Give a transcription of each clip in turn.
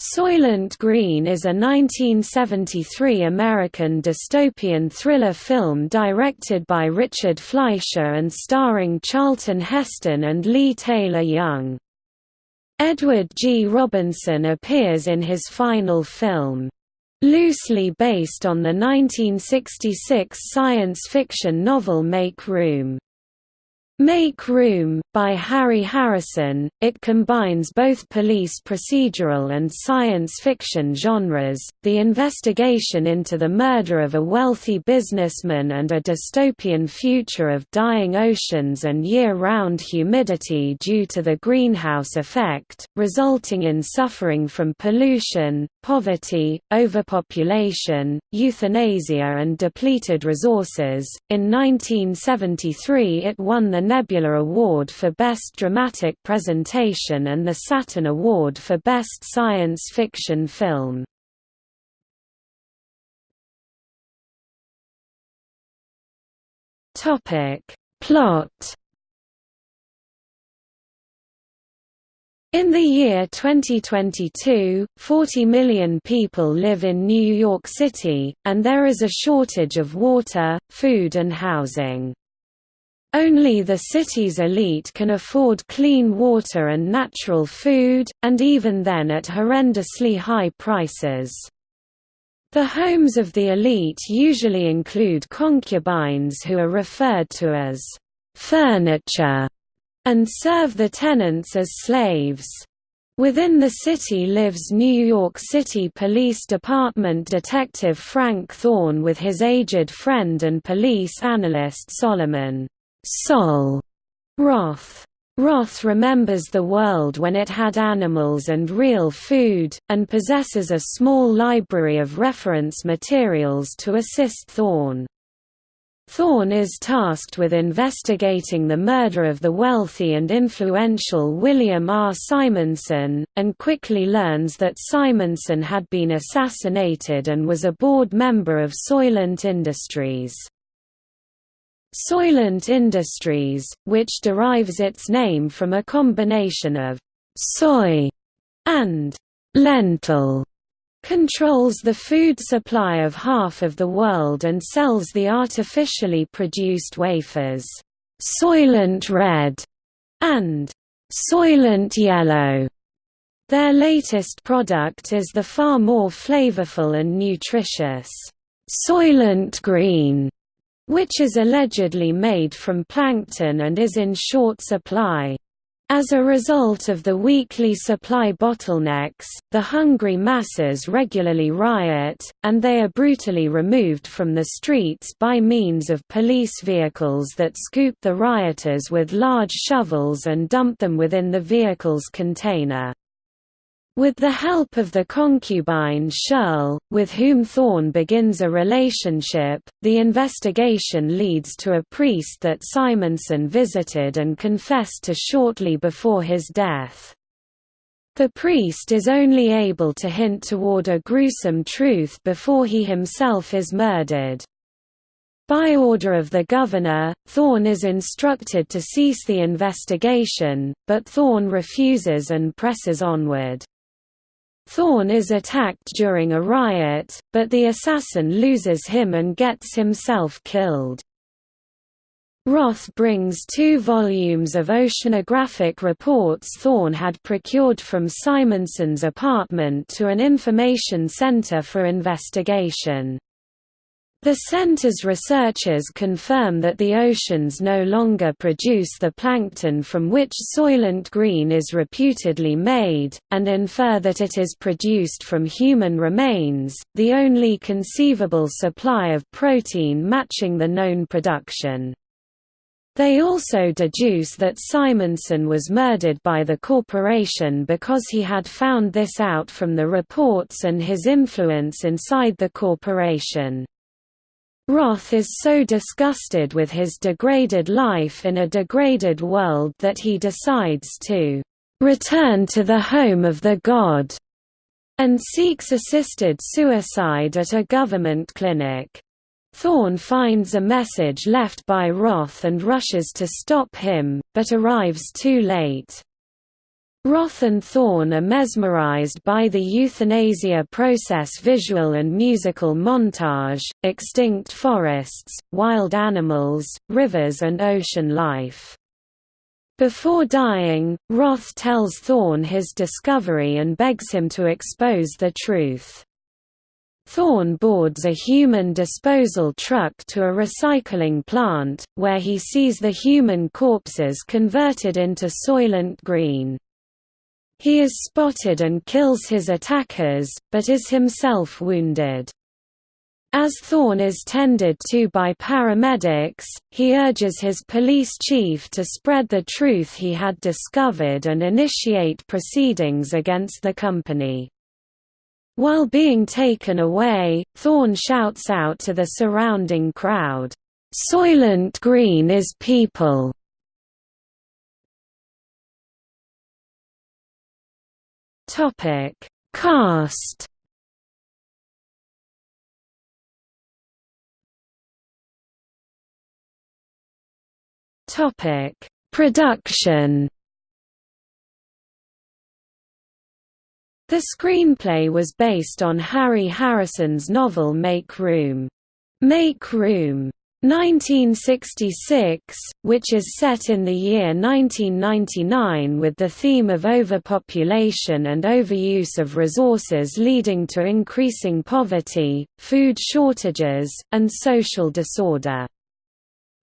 Soylent Green is a 1973 American dystopian thriller film directed by Richard Fleischer and starring Charlton Heston and Leigh Taylor-Young. Edward G. Robinson appears in his final film. Loosely based on the 1966 science fiction novel Make Room. Make Room, by Harry Harrison, it combines both police procedural and science fiction genres, the investigation into the murder of a wealthy businessman and a dystopian future of dying oceans and year-round humidity due to the greenhouse effect, resulting in suffering from pollution, poverty, overpopulation, euthanasia and depleted resources. In 1973 it won the Nebula Award for Best Dramatic Presentation and the Saturn Award for Best Science Fiction Film. Topic Plot In the year 2022, 40 million people live in New York City, and there is a shortage of water, food and housing. Only the city's elite can afford clean water and natural food, and even then at horrendously high prices. The homes of the elite usually include concubines who are referred to as furniture and serve the tenants as slaves. Within the city lives New York City Police Department Detective Frank Thorne with his aged friend and police analyst Solomon. Sol Roth. Roth remembers the world when it had animals and real food, and possesses a small library of reference materials to assist Thorne. Thorne is tasked with investigating the murder of the wealthy and influential William R. Simonson, and quickly learns that Simonson had been assassinated and was a board member of Soylent Industries. Soylent Industries, which derives its name from a combination of soy and lentil, controls the food supply of half of the world and sells the artificially produced wafers, Soylent Red and Soylent Yellow. Their latest product is the far more flavorful and nutritious Soylent Green which is allegedly made from plankton and is in short supply. As a result of the weekly supply bottlenecks, the hungry masses regularly riot, and they are brutally removed from the streets by means of police vehicles that scoop the rioters with large shovels and dump them within the vehicle's container. With the help of the concubine Shirl, with whom Thorne begins a relationship, the investigation leads to a priest that Simonson visited and confessed to shortly before his death. The priest is only able to hint toward a gruesome truth before he himself is murdered. By order of the governor, Thorne is instructed to cease the investigation, but Thorne refuses and presses onward. Thorne is attacked during a riot, but the assassin loses him and gets himself killed. Roth brings two volumes of oceanographic reports Thorne had procured from Simonson's apartment to an information center for investigation. The center's researchers confirm that the oceans no longer produce the plankton from which Soylent Green is reputedly made, and infer that it is produced from human remains, the only conceivable supply of protein matching the known production. They also deduce that Simonson was murdered by the corporation because he had found this out from the reports and his influence inside the corporation. Roth is so disgusted with his degraded life in a degraded world that he decides to return to the home of the god and seeks assisted suicide at a government clinic. Thorne finds a message left by Roth and rushes to stop him, but arrives too late. Roth and Thorne are mesmerized by the euthanasia process visual and musical montage, extinct forests, wild animals, rivers and ocean life. Before dying, Roth tells Thorne his discovery and begs him to expose the truth. Thorne boards a human disposal truck to a recycling plant, where he sees the human corpses converted into Soylent Green. He is spotted and kills his attackers, but is himself wounded. As Thorne is tended to by paramedics, he urges his police chief to spread the truth he had discovered and initiate proceedings against the company. While being taken away, Thorne shouts out to the surrounding crowd, "'Soylent Green is people!' Topic: Cast. Topic: Production. The screenplay was based on Harry Harrison's novel Make Room. Make Room 1966, which is set in the year 1999 with the theme of overpopulation and overuse of resources leading to increasing poverty, food shortages, and social disorder.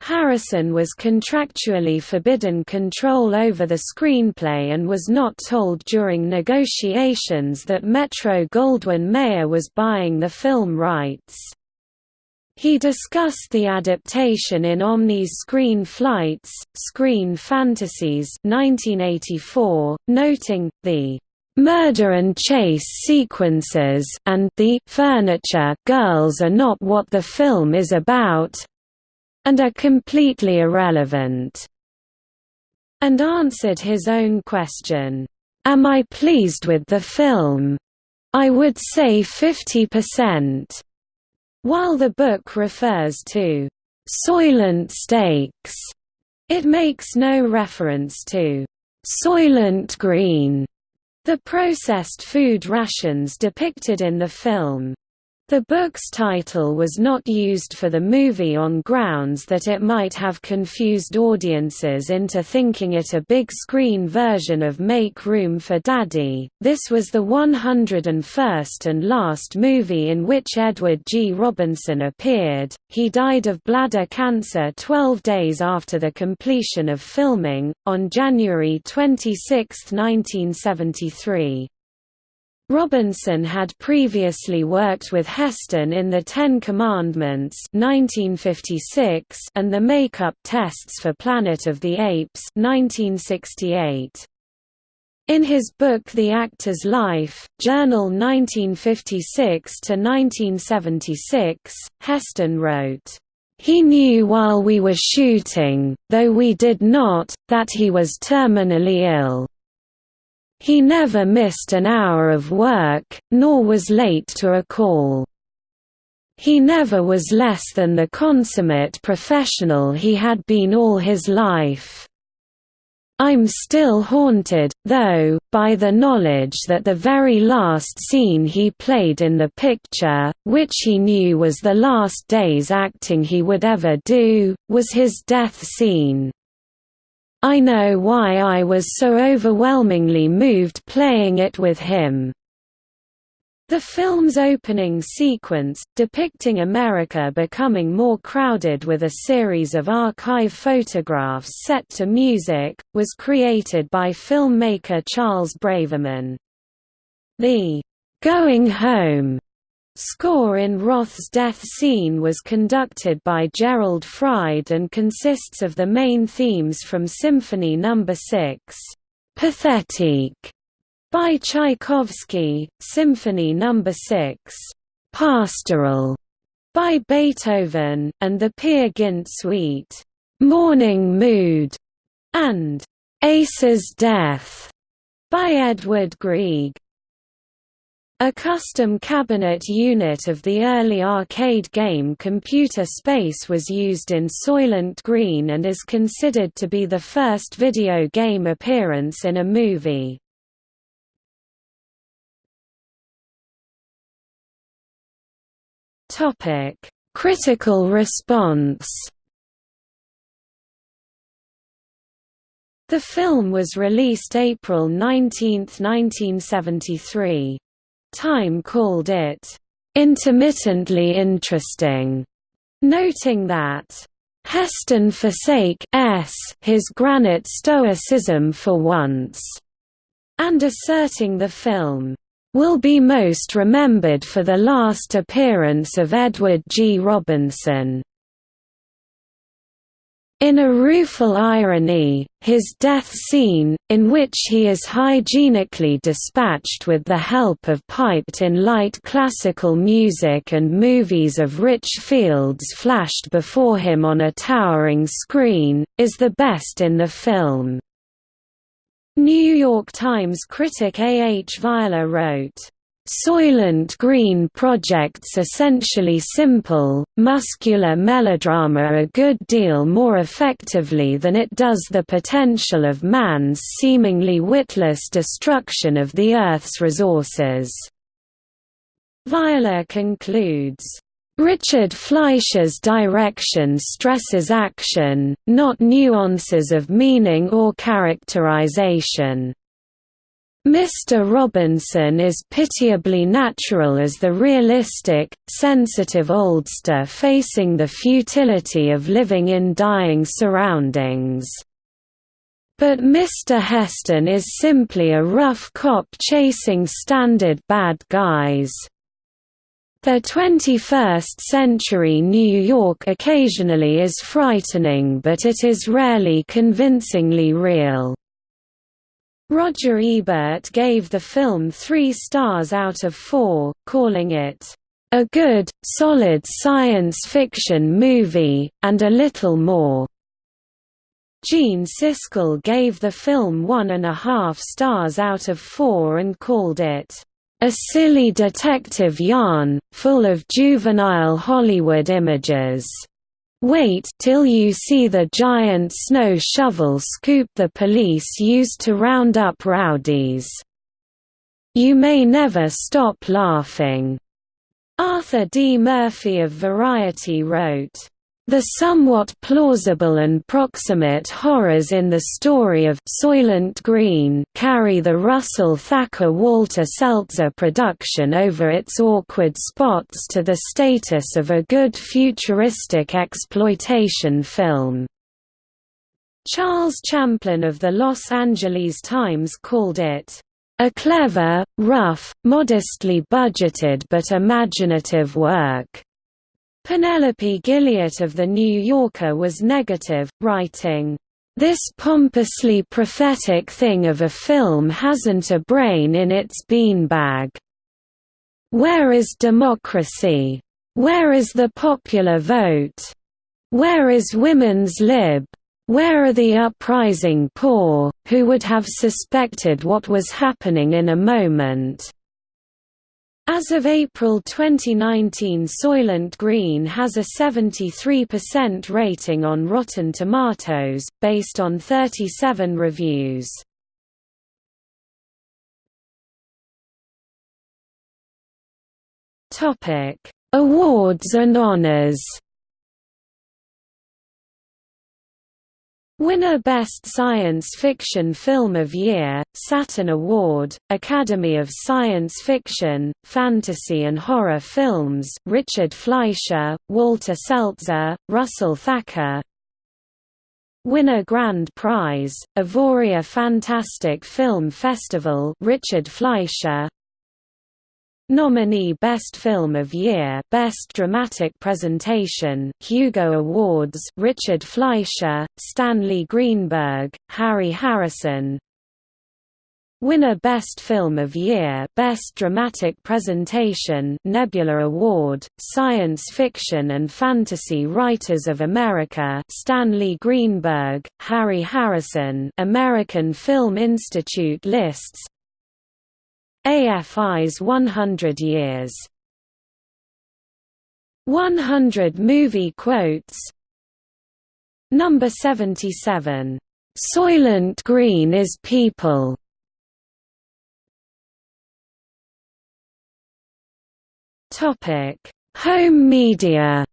Harrison was contractually forbidden control over the screenplay and was not told during negotiations that Metro-Goldwyn-Mayer was buying the film rights. He discussed the adaptation in Omni's Screen Flights, Screen Fantasies 1984, noting, the "...murder and chase sequences and the furniture girls are not what the film is about and are completely irrelevant." And answered his own question, "'Am I pleased with the film? I would say 50%. While the book refers to Soylent Steaks, it makes no reference to Soylent Green, the processed food rations depicted in the film. The book's title was not used for the movie on grounds that it might have confused audiences into thinking it a big-screen version of Make Room for Daddy. This was the 101st and last movie in which Edward G. Robinson appeared. He died of bladder cancer 12 days after the completion of filming, on January 26, 1973. Robinson had previously worked with Heston in The Ten Commandments 1956 and The Makeup Tests for Planet of the Apes 1968. In his book The Actor's Life, Journal 1956–1976, Heston wrote, "...he knew while we were shooting, though we did not, that he was terminally ill." He never missed an hour of work, nor was late to a call. He never was less than the consummate professional he had been all his life. I'm still haunted, though, by the knowledge that the very last scene he played in the picture, which he knew was the last day's acting he would ever do, was his death scene. I know why I was so overwhelmingly moved playing it with him. The film's opening sequence, depicting America becoming more crowded with a series of archive photographs set to music, was created by filmmaker Charles Braverman. The "'Going Home' Score in Roth's death scene was conducted by Gerald Fried and consists of the main themes from Symphony No. 6, Pathétique, by Tchaikovsky, Symphony No. 6, Pastoral, by Beethoven, and the Peer Gynt Suite, Morning Mood, and Åse's Death, by Edvard Grieg. A custom cabinet unit of the early arcade game Computer Space was used in Soylent Green and is considered to be the first video game appearance in a movie. Critical response The film was released April 19, 1973. Time called it intermittently interesting, noting that Heston forsake s his granite stoicism for once, and asserting the film will be most remembered for the last appearance of Edward G. Robinson. In a rueful irony, his death scene, in which he is hygienically dispatched with the help of piped-in light classical music and movies of rich fields flashed before him on a towering screen, is the best in the film. New York Times critic A. H. Weiler wrote, Soylent Green projects essentially simple, muscular melodrama a good deal more effectively than it does the potential of man's seemingly witless destruction of the Earth's resources. Weiler concludes, Richard Fleischer's direction stresses action, not nuances of meaning or characterization. Mr. Robinson is pitiably natural as the realistic, sensitive oldster facing the futility of living in dying surroundings. But Mr. Heston is simply a rough cop chasing standard bad guys. The 21st-century New York occasionally is frightening but it is rarely convincingly real. Roger Ebert gave the film three stars out of four, calling it, "...a good, solid science fiction movie, and a little more." Gene Siskel gave the film one and a half stars out of four and called it, a silly detective yarn, full of juvenile Hollywood images. Wait till you see the giant snow shovel scoop the police used to round up rowdies. You may never stop laughing. Arthur D. Murphy of Variety wrote, the somewhat plausible and proximate horrors in the story of Soylent Green carry the Russell Thacker-Walter Seltzer production over its awkward spots to the status of a good futuristic exploitation film. Charles Champlin of the Los Angeles Times called it, "...a clever, rough, modestly budgeted but imaginative work." Penelope Gilliatt of The New Yorker was negative, writing, "...this pompously prophetic thing of a film hasn't a brain in its beanbag. Where is democracy? Where is the popular vote? Where is women's lib? Where are the uprising poor, who would have suspected what was happening in a moment?" As of April 2019 Soylent Green has a 73% rating on Rotten Tomatoes, based on 37 reviews. Awards and honors Winner Best Science Fiction Film of Year, Saturn Award, Academy of Science Fiction, Fantasy and Horror Films Richard Fleischer, Walter Seltzer, Russell Thacker. Winner Grand Prize, Avoriaz Fantastic Film Festival Richard Fleischer Nominee Best Film of Year Best Dramatic Presentation Hugo Awards Richard Fleischer, Stanley Greenberg, Harry Harrison. Winner Best Film of Year Best Dramatic Presentation Nebula Award, Science Fiction and Fantasy Writers of America Stanley Greenberg, Harry Harrison. American Film Institute lists AFI's 100 Years. 100 Movie Quotes. Number 77. Soylent Green is People. Home media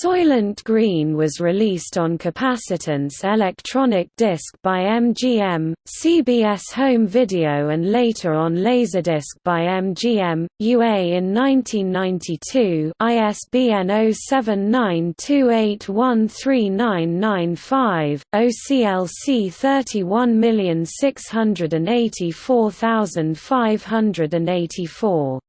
Soylent Green was released on capacitance electronic disc by MGM, CBS Home Video and later on Laserdisc by MGM, UA in 1992 ISBN 0792813995, OCLC 31684584.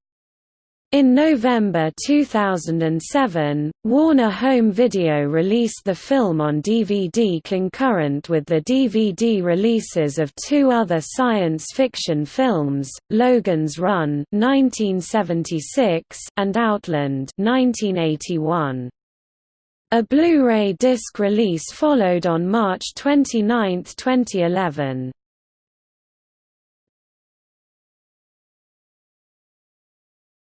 In November 2007, Warner Home Video released the film on DVD concurrent with the DVD releases of two other science fiction films, Logan's Run (1976) and Outland (1981). A Blu-ray disc release followed on March 29, 2011.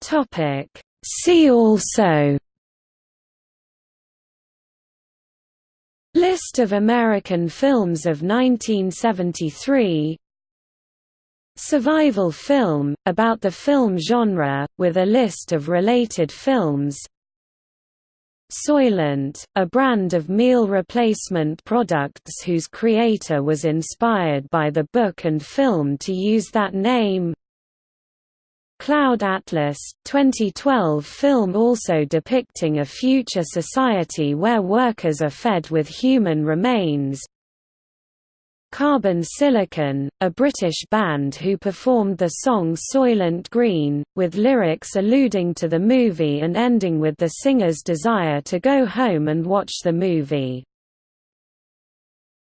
Topic. See also. List of American films of 1973 Survival film, about the film genre, with a list of related films. Soylent, a brand of meal replacement products whose creator was inspired by the book and film to use that name Cloud Atlas, 2012 film also depicting a future society where workers are fed with human remains Carbon Silicon, a British band who performed the song Soylent Green, with lyrics alluding to the movie and ending with the singer's desire to go home and watch the movie.